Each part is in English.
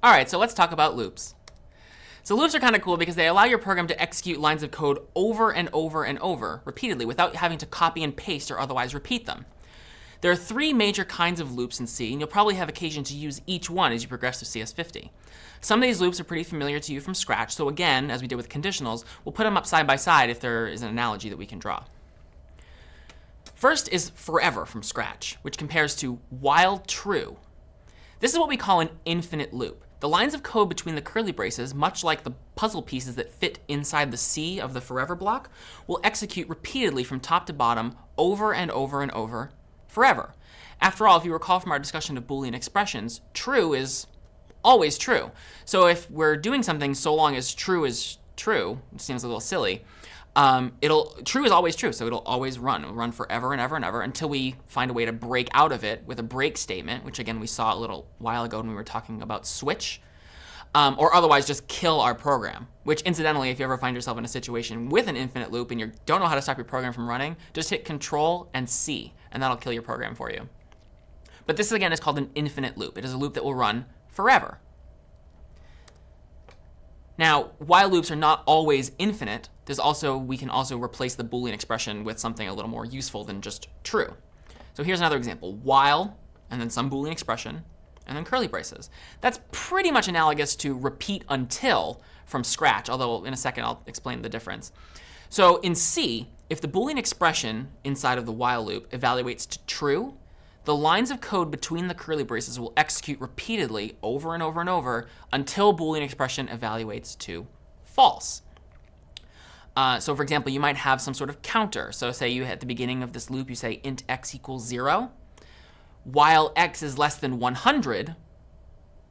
All right, so let's talk about loops. So loops are kind of cool because they allow your program to execute lines of code over and over and over repeatedly without having to copy and paste or otherwise repeat them. There are three major kinds of loops in C, and you'll probably have occasion to use each one as you progress through CS50. Some of these loops are pretty familiar to you from scratch, so again, as we did with conditionals, we'll put them up side by side if there is an analogy that we can draw. First is forever from scratch, which compares to while true. This is what we call an infinite loop. The lines of code between the curly braces, much like the puzzle pieces that fit inside the C of the forever block, will execute repeatedly from top to bottom over and over and over forever. After all, if you recall from our discussion of Boolean expressions, true is always true. So if we're doing something so long as true is true, it seems a little silly, um, it'll true is always true, so it'll always run. It'll run forever and ever and ever until we find a way to break out of it with a break statement, which again we saw a little while ago when we were talking about switch. Um, or otherwise just kill our program. Which incidentally, if you ever find yourself in a situation with an infinite loop and you don't know how to stop your program from running, just hit Control and C, and that'll kill your program for you. But this again is called an infinite loop. It is a loop that will run forever. Now, while loops are not always infinite, there's also we can also replace the Boolean expression with something a little more useful than just true. So here's another example. While, and then some Boolean expression, and then curly braces. That's pretty much analogous to repeat until from scratch, although in a second I'll explain the difference. So in C, if the Boolean expression inside of the while loop evaluates to true, the lines of code between the curly braces will execute repeatedly over and over and over until Boolean expression evaluates to false. Uh, so for example, you might have some sort of counter. So say you at the beginning of this loop, you say int x equals 0. While x is less than 100,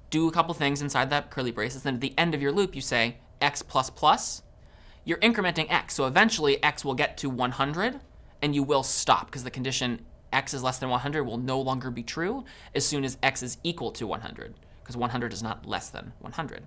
do a couple things inside that curly braces. Then at the end of your loop, you say x plus plus. You're incrementing x. So eventually, x will get to 100, and you will stop because the condition x is less than 100 will no longer be true as soon as x is equal to 100, because 100 is not less than 100.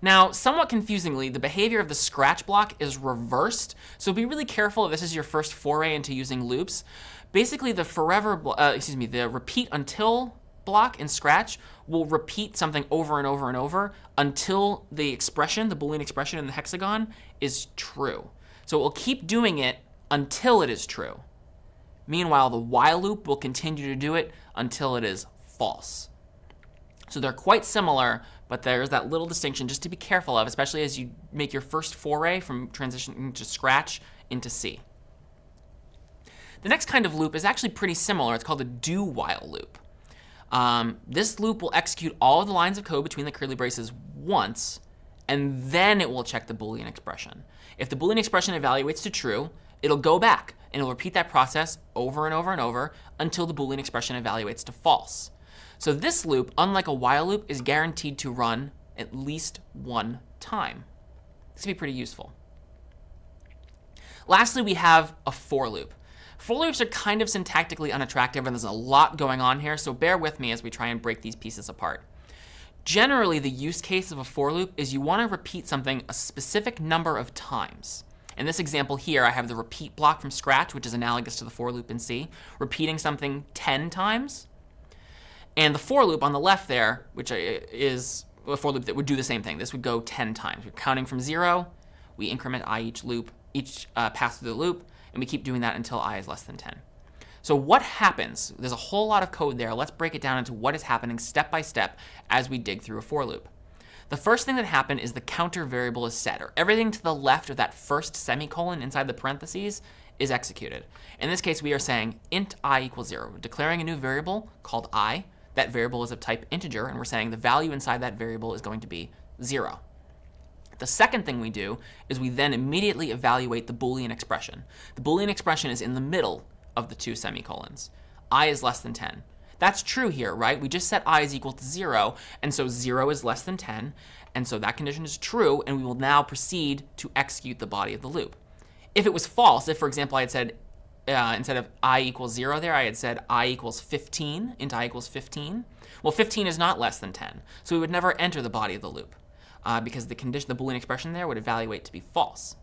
Now, somewhat confusingly, the behavior of the scratch block is reversed, so be really careful if this is your first foray into using loops. Basically, the forever, uh, excuse me, the repeat until block in Scratch will repeat something over and over and over until the expression, the Boolean expression in the hexagon, is true. So it will keep doing it until it is true. Meanwhile, the while loop will continue to do it until it is false. So they're quite similar, but there's that little distinction just to be careful of, especially as you make your first foray from transitioning to Scratch into C. The next kind of loop is actually pretty similar. It's called a do-while loop. Um, this loop will execute all of the lines of code between the curly braces once, and then it will check the Boolean expression. If the Boolean expression evaluates to true, it'll go back and it'll repeat that process over and over and over until the Boolean expression evaluates to false. So this loop, unlike a while loop, is guaranteed to run at least one time. This can be pretty useful. Lastly, we have a for loop. For loops are kind of syntactically unattractive, and there's a lot going on here, so bear with me as we try and break these pieces apart. Generally, the use case of a for loop is you want to repeat something a specific number of times. In this example here, I have the repeat block from scratch, which is analogous to the for loop in C, repeating something 10 times. And the for loop on the left there, which is a for loop that would do the same thing. This would go 10 times. We're counting from 0. We increment i each loop, each uh, pass through the loop, and we keep doing that until i is less than 10. So what happens? There's a whole lot of code there. Let's break it down into what is happening step by step as we dig through a for loop. The first thing that happened is the counter variable is set, or everything to the left of that first semicolon inside the parentheses is executed. In this case, we are saying int i equals 0, declaring a new variable called i. That variable is of type integer, and we're saying the value inside that variable is going to be 0. The second thing we do is we then immediately evaluate the Boolean expression. The Boolean expression is in the middle of the two semicolons. i is less than 10. That's true here, right? We just set i is equal to 0, and so 0 is less than 10, and so that condition is true, and we will now proceed to execute the body of the loop. If it was false, if, for example, I had said, uh, instead of i equals 0 there, I had said i equals 15, int i equals 15, well, 15 is not less than 10, so we would never enter the body of the loop, uh, because the condition, the Boolean expression there would evaluate to be false.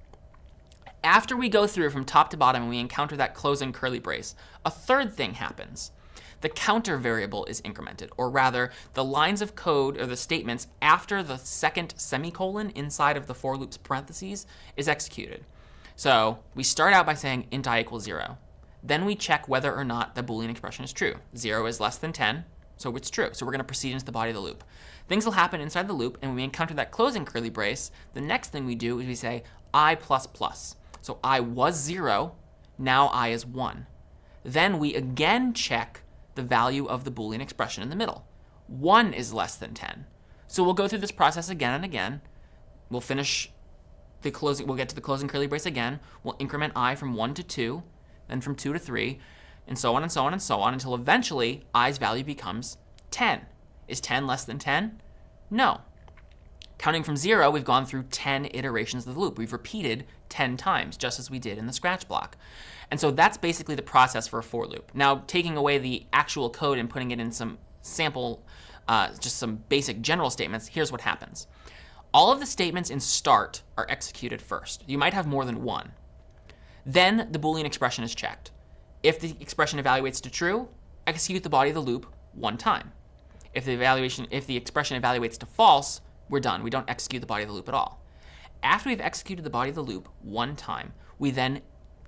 After we go through from top to bottom and we encounter that closing curly brace, a third thing happens. the counter variable is incremented, or rather, the lines of code or the statements after the second semicolon inside of the for loop's parentheses is executed. So we start out by saying int i equals 0. Then we check whether or not the Boolean expression is true. 0 is less than 10, so it's true. So we're going to proceed into the body of the loop. Things will happen inside the loop, and when we encounter that closing curly brace, the next thing we do is we say i plus plus. So i was 0, now i is 1. Then we again check the value of the Boolean expression in the middle. 1 is less than 10. So we'll go through this process again and again. We'll finish the closing, we'll get to the closing curly brace again. We'll increment i from 1 to 2, then from 2 to 3, and so on and so on and so on until eventually i's value becomes 10. Is 10 less than 10? No. Counting from 0, we've gone through 10 iterations of the loop. We've repeated 10 times, just as we did in the scratch block. And so that's basically the process for a for loop. Now, taking away the actual code and putting it in some sample, uh, just some basic general statements, here's what happens. All of the statements in start are executed first. You might have more than one. Then the Boolean expression is checked. If the expression evaluates to true, execute the body of the loop one time. If the evaluation, if the expression evaluates to false, we're done. We don't execute the body of the loop at all. After we've executed the body of the loop one time, we then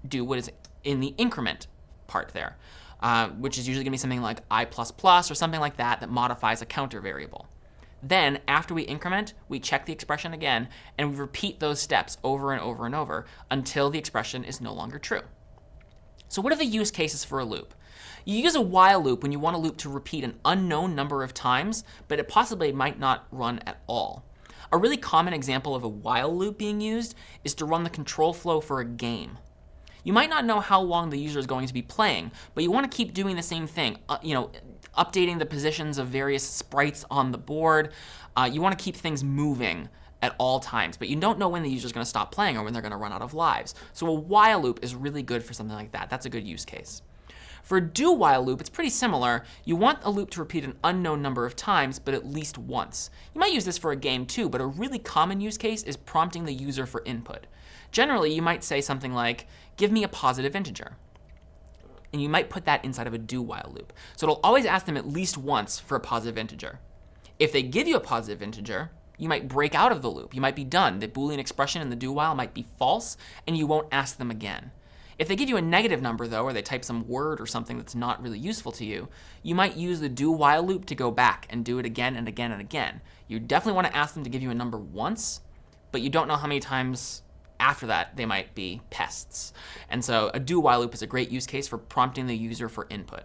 do what is in the increment part there, uh, which is usually going to be something like i++ or something like that that modifies a counter variable. Then, after we increment, we check the expression again, and we repeat those steps over and over and over until the expression is no longer true. So what are the use cases for a loop? You use a while loop when you want a loop to repeat an unknown number of times, but it possibly might not run at all. A really common example of a while loop being used is to run the control flow for a game. You might not know how long the user is going to be playing, but you want to keep doing the same thing. Uh, you know, updating the positions of various sprites on the board. Uh, you want to keep things moving at all times, but you don't know when the user is going to stop playing or when they're going to run out of lives. So a while loop is really good for something like that. That's a good use case. For a do while loop, it's pretty similar. You want a loop to repeat an unknown number of times, but at least once. You might use this for a game too, but a really common use case is prompting the user for input. Generally, you might say something like, give me a positive integer and you might put that inside of a do while loop. So it'll always ask them at least once for a positive integer. If they give you a positive integer, you might break out of the loop. You might be done. The Boolean expression in the do while might be false, and you won't ask them again. If they give you a negative number, though, or they type some word or something that's not really useful to you, you might use the do while loop to go back and do it again and again and again. You definitely want to ask them to give you a number once, but you don't know how many times after that, they might be pests. And so a do while loop is a great use case for prompting the user for input.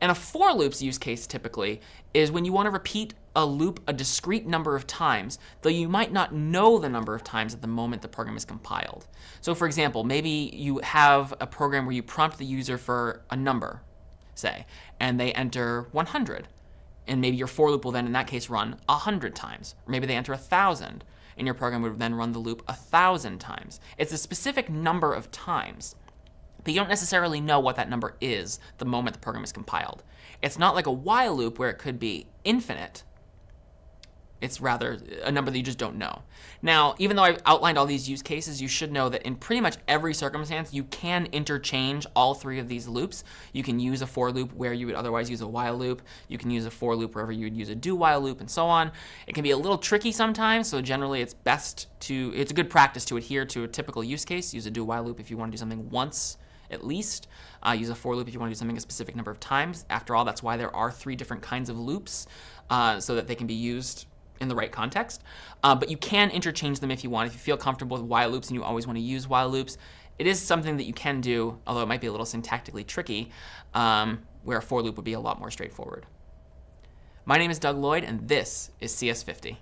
And a for loops use case typically is when you want to repeat a loop a discrete number of times, though you might not know the number of times at the moment the program is compiled. So for example, maybe you have a program where you prompt the user for a number, say, and they enter 100. And maybe your for loop will then, in that case, run 100 times. Or maybe they enter 1,000 and your program would then run the loop a thousand times. It's a specific number of times, but you don't necessarily know what that number is the moment the program is compiled. It's not like a while loop where it could be infinite, it's rather a number that you just don't know. Now, even though I've outlined all these use cases, you should know that in pretty much every circumstance, you can interchange all three of these loops. You can use a for loop where you would otherwise use a while loop. You can use a for loop wherever you would use a do while loop and so on. It can be a little tricky sometimes, so generally it's best to, it's a good practice to adhere to a typical use case. Use a do while loop if you want to do something once at least. Uh, use a for loop if you want to do something a specific number of times. After all, that's why there are three different kinds of loops, uh, so that they can be used in the right context. Uh, but you can interchange them if you want. If you feel comfortable with while loops and you always want to use while loops, it is something that you can do, although it might be a little syntactically tricky, um, where a for loop would be a lot more straightforward. My name is Doug Lloyd, and this is CS50.